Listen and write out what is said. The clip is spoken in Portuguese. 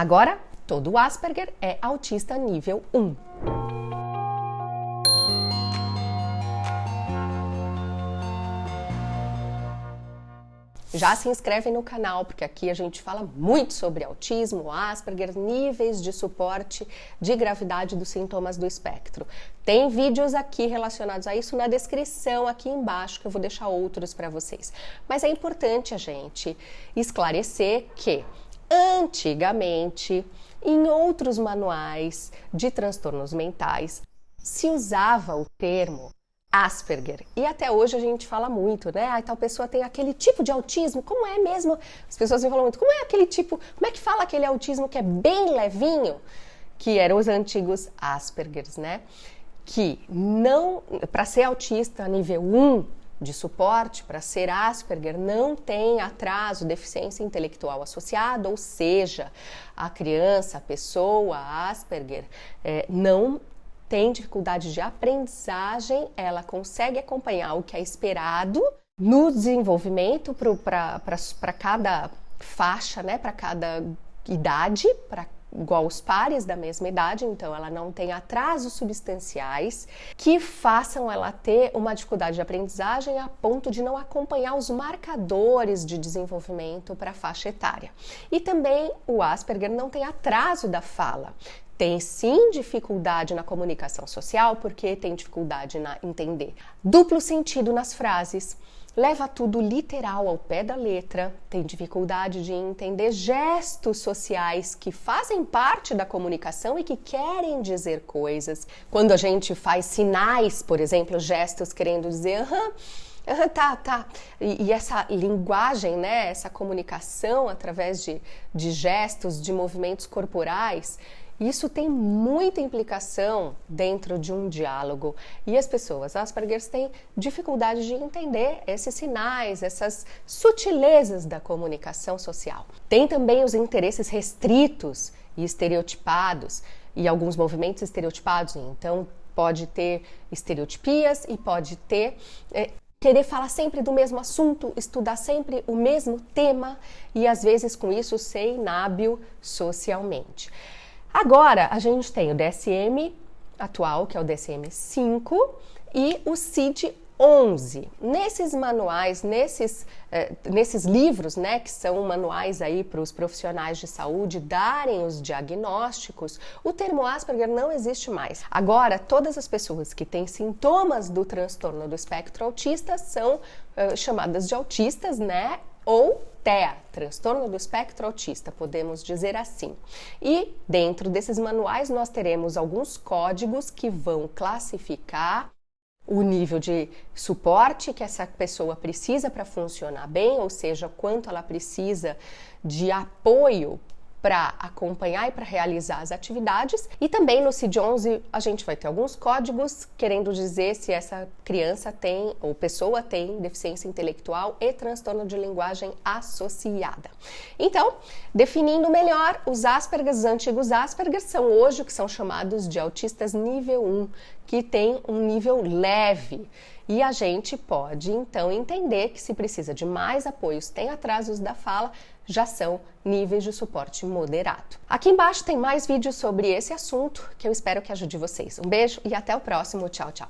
Agora, todo Asperger é autista nível 1. Já se inscreve no canal, porque aqui a gente fala muito sobre autismo, Asperger, níveis de suporte de gravidade dos sintomas do espectro. Tem vídeos aqui relacionados a isso na descrição aqui embaixo, que eu vou deixar outros para vocês. Mas é importante a gente esclarecer que antigamente, em outros manuais de transtornos mentais, se usava o termo Asperger. E até hoje a gente fala muito, né? Ah, tal pessoa tem aquele tipo de autismo. Como é mesmo? As pessoas me falam muito. Como é aquele tipo? Como é que fala aquele autismo que é bem levinho? Que eram os antigos Aspergers, né? Que não, para ser autista nível 1 de suporte, para ser Asperger, não tem atraso, deficiência intelectual associada, ou seja, a criança, a pessoa Asperger, é, não tem dificuldade de aprendizagem, ela consegue acompanhar o que é esperado no desenvolvimento para cada faixa, né, para cada idade, para igual os pares da mesma idade, então ela não tem atrasos substanciais que façam ela ter uma dificuldade de aprendizagem a ponto de não acompanhar os marcadores de desenvolvimento para a faixa etária. E também o Asperger não tem atraso da fala tem sim dificuldade na comunicação social porque tem dificuldade na entender duplo sentido nas frases, leva tudo literal ao pé da letra, tem dificuldade de entender gestos sociais que fazem parte da comunicação e que querem dizer coisas. Quando a gente faz sinais, por exemplo, gestos querendo dizer aham, tá, tá. E, e, essa linguagem, né, essa comunicação através de, de gestos, de movimentos corporais, isso tem muita implicação dentro de um diálogo e as pessoas Asperger têm dificuldade de entender esses sinais, essas sutilezas da comunicação social. Tem também os interesses restritos e estereotipados e alguns movimentos estereotipados, então pode ter estereotipias e pode ter é, querer falar sempre do mesmo assunto, estudar sempre o mesmo tema e às vezes com isso ser inábil socialmente. Agora a gente tem o DSM atual, que é o DSM-5, e o CID 11. Nesses manuais, nesses, eh, nesses livros, né, que são manuais aí para os profissionais de saúde darem os diagnósticos, o termo Asperger não existe mais. Agora, todas as pessoas que têm sintomas do transtorno do espectro autista são eh, chamadas de autistas, né, ou TEA, transtorno do espectro autista, podemos dizer assim. E dentro desses manuais nós teremos alguns códigos que vão classificar o nível de suporte que essa pessoa precisa para funcionar bem, ou seja, quanto ela precisa de apoio para acompanhar e para realizar as atividades. E também no CID-11 a gente vai ter alguns códigos querendo dizer se essa criança tem ou pessoa tem deficiência intelectual e transtorno de linguagem associada. Então, definindo melhor, os Asperger, os antigos Asperger, são hoje o que são chamados de autistas nível 1, que tem um nível leve. E a gente pode então entender que se precisa de mais apoios, tem atrasos da fala, já são níveis de suporte moderado. Aqui embaixo tem mais vídeos sobre esse assunto que eu espero que ajude vocês. Um beijo e até o próximo. Tchau, tchau.